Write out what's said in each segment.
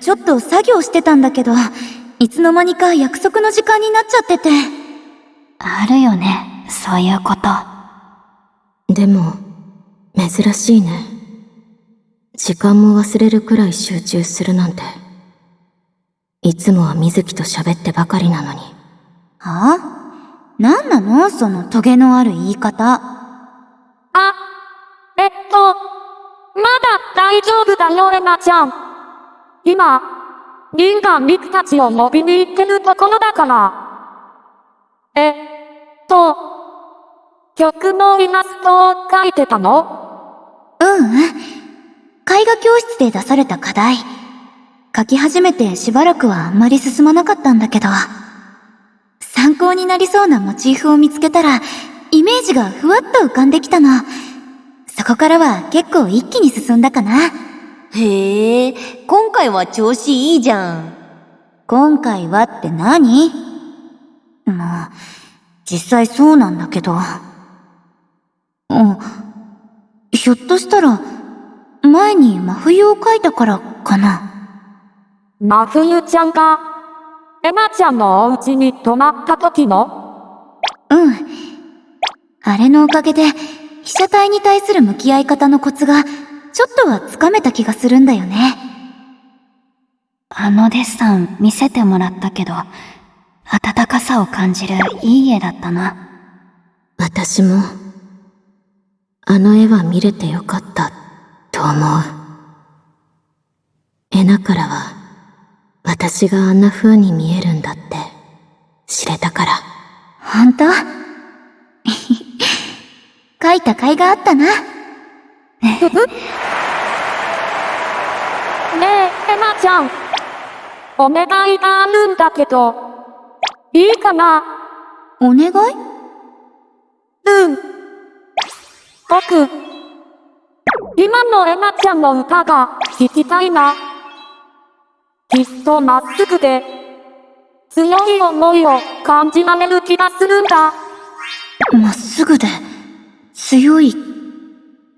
ちょっと作業してたんだけど、いつの間にか約束の時間になっちゃってて。あるよね、そういうこと。でも、珍しいね。時間も忘れるくらい集中するなんて。いつもは水木と喋ってばかりなのに。はあ？なんなの？そのトゲのある言い方。あ、えっと、まだ大丈夫だよ、エマちゃん。今、リンがミクたちを呼びに行ってるところだから。えっと、曲のイラストを描いてたの？うんうん。絵画教室で出された課題。書き始めてしばらくはあんまり進まなかったんだけど。参考になりそうなモチーフを見つけたら、イメージがふわっと浮かんできたの。そこからは結構一気に進んだかな。へえ、今回は調子いいじゃん。今回はって何？もう、実際そうなんだけど。うん。ひょっとしたら、前に真冬を描いたからかな。真冬ちゃんが、エマちゃんのお家に泊まった時の？うん。あれのおかげで、被写体に対する向き合い方のコツが、ちょっとはつかめた気がするんだよね。あのデッサン見せてもらったけど、温かさを感じるいい絵だったな。私も、あの絵は見れてよかった、と思う。エナからは、私があんな風に見えるんだって、知れたから。ほんと描いた甲斐があったな。ねえ、エマちゃん。お願いがあるんだけど、いいかな？お願い？うん。僕、今のエマちゃんの歌が聴きたいな。きっとまっすぐで、強い思いを感じられる気がするんだ。まっすぐで、強い、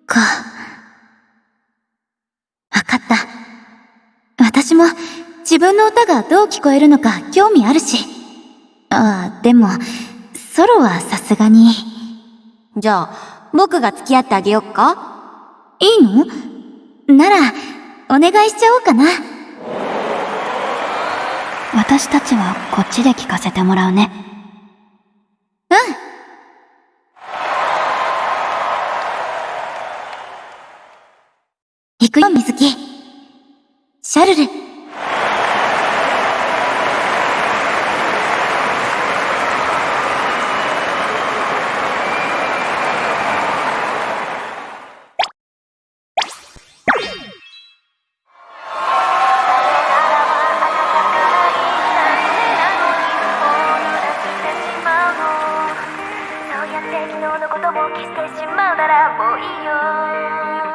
か。わかった。私も自分の歌がどう聞こえるのか興味あるし。ああ、でも、ソロはさすがに。じゃあ、僕が付き合ってあげよっか？いいの？なら、お願いしちゃおうかな。私たちはこっちで聞かせてもらうね。うん。行くよ、水木。ことを消してしまうならもういいよ。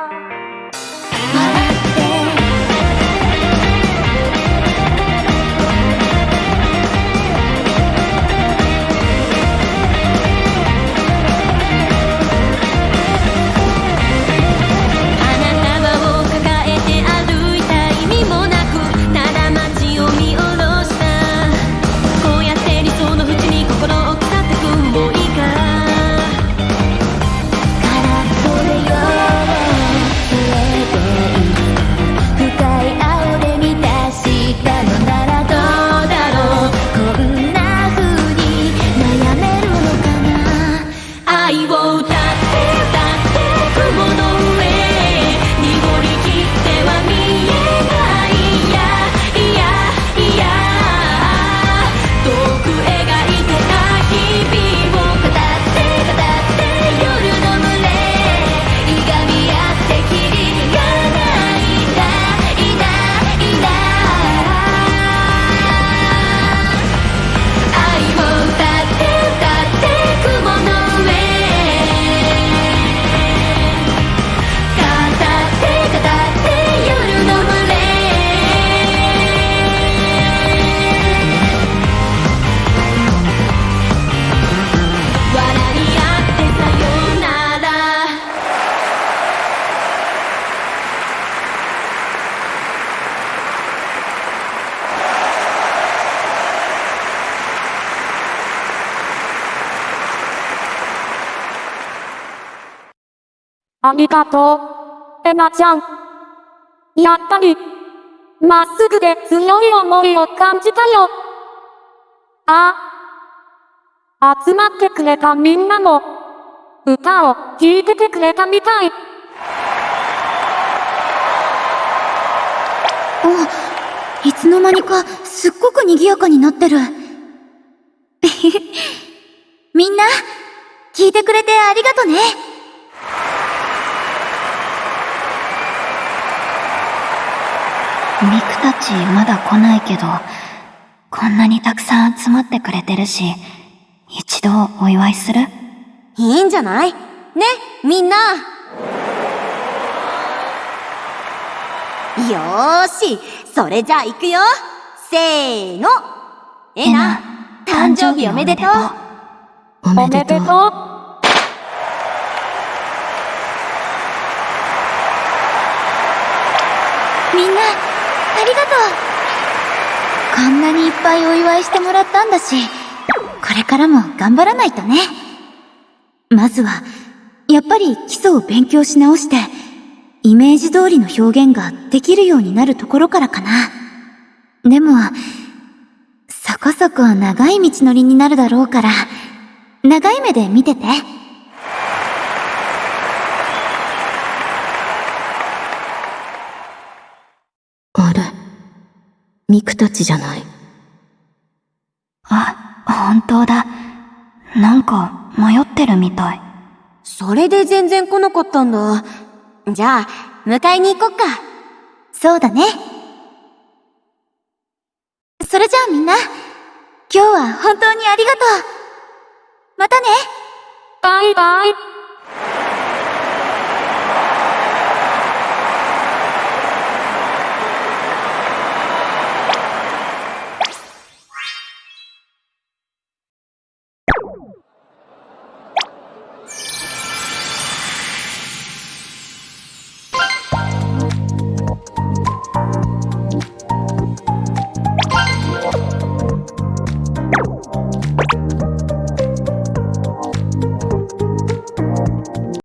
僕へありがとう、エナちゃん。やっぱり、まっすぐで強い思いを感じたよ。ああ。集まってくれたみんなも、歌を聴いててくれたみたい。お、いつの間にかすっごく賑やかになってる。みんな、聞いてくれてありがとね。ミクたちまだ来ないけど、こんなにたくさん集まってくれてるし、一度お祝いする？いいんじゃない？ね、みんな。よーし、それじゃあ行くよ。せーの。えな、誕生日おめでとう。おおめでとう。みんな、ありがとう。こんなにいっぱいお祝いしてもらったんだし、これからも頑張らないとね。まずは、やっぱり基礎を勉強し直して、イメージ通りの表現ができるようになるところからかな。でも、そこそこ長い道のりになるだろうから、長い目で見てて。あれミクたちじゃない。あ、本当だ。なんか迷ってるみたい。それで全然来なかったんだ。じゃあ、迎えに行こっか。そうだね。それじゃあみんな、今日は本当にありがとう。またねバイバイ。